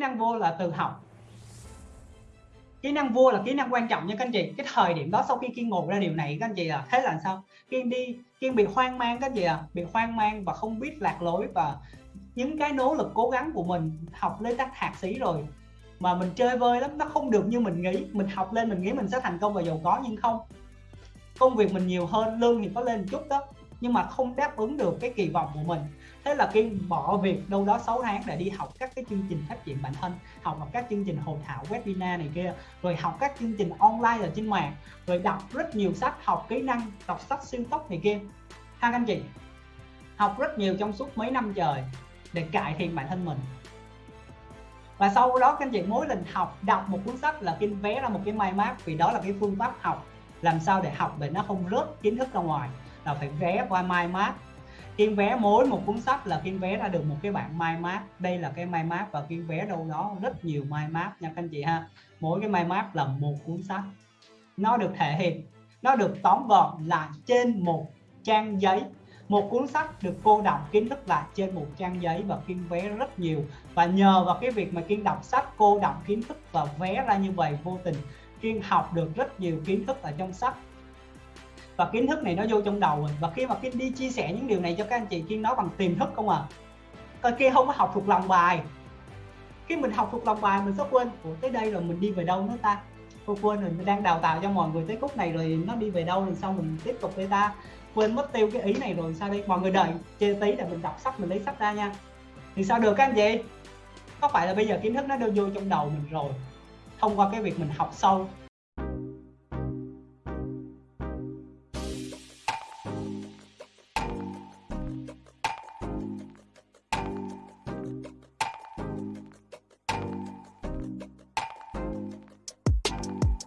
năng vô là từ học. Kỹ năng vua là kỹ năng quan trọng nha các anh chị. Cái thời điểm đó sau khi kiên ngộ ra điều này các anh chị à thế là sao? Kiên đi, kiên bị hoang mang các anh chị à bị hoang mang và không biết lạc lối và những cái nỗ lực cố gắng của mình học lên các thạc sĩ rồi mà mình chơi vơi lắm, nó không được như mình nghĩ. Mình học lên mình nghĩ mình sẽ thành công và giàu có nhưng không. Công việc mình nhiều hơn, lương thì có lên một chút đó nhưng mà không đáp ứng được cái kỳ vọng của mình. Thế là kiên bỏ việc đâu đó 6 tháng để đi học các cái chương trình phát triển bản thân, học vào các chương trình hội thảo, webinar này kia, rồi học các chương trình online ở trên mạng, rồi đọc rất nhiều sách, học kỹ năng, đọc sách siêu tốc này kia. Ha, các anh chị? Học rất nhiều trong suốt mấy năm trời để cải thiện bản thân mình. Và sau đó, các anh chị, mỗi lần học, đọc một cuốn sách là kinh vé ra một cái mind map vì đó là cái phương pháp học làm sao để học để nó không rớt kiến thức ra ngoài là phải vé qua mai mát. kiên vé mỗi một cuốn sách là kiên vé ra được một cái bản mai mát. đây là cái mai mát và kiên vé đâu đó rất nhiều mai mát nha các anh chị ha. Mỗi cái mai mát là một cuốn sách. Nó được thể hiện, nó được tóm gọn là trên một trang giấy. Một cuốn sách được cô đọc kiến thức là trên một trang giấy và kiên vé rất nhiều. Và nhờ vào cái việc mà kiên đọc sách, cô đọc kiến thức và vé ra như vậy vô tình kiên học được rất nhiều kiến thức ở trong sách và kiến thức này nó vô trong đầu rồi. Và khi mà kiên đi chia sẻ những điều này cho các anh chị kiên nói bằng tiềm thức không à? Coi kia không có học thuộc lòng bài. Khi mình học thuộc lòng bài mình sẽ quên. Ủa, tới đây rồi mình đi về đâu nữa ta? Cô quên rồi mình đang đào tạo cho mọi người tới khúc này rồi nó đi về đâu thì sao mình tiếp tục với ta. Quên mất tiêu cái ý này rồi sao đây? Mọi người đợi chơi tí để mình đọc sách mình lấy sách ra nha. Thì sao được các anh chị? Có phải là bây giờ kiến thức nó đưa vô trong đầu mình rồi thông qua cái việc mình học sâu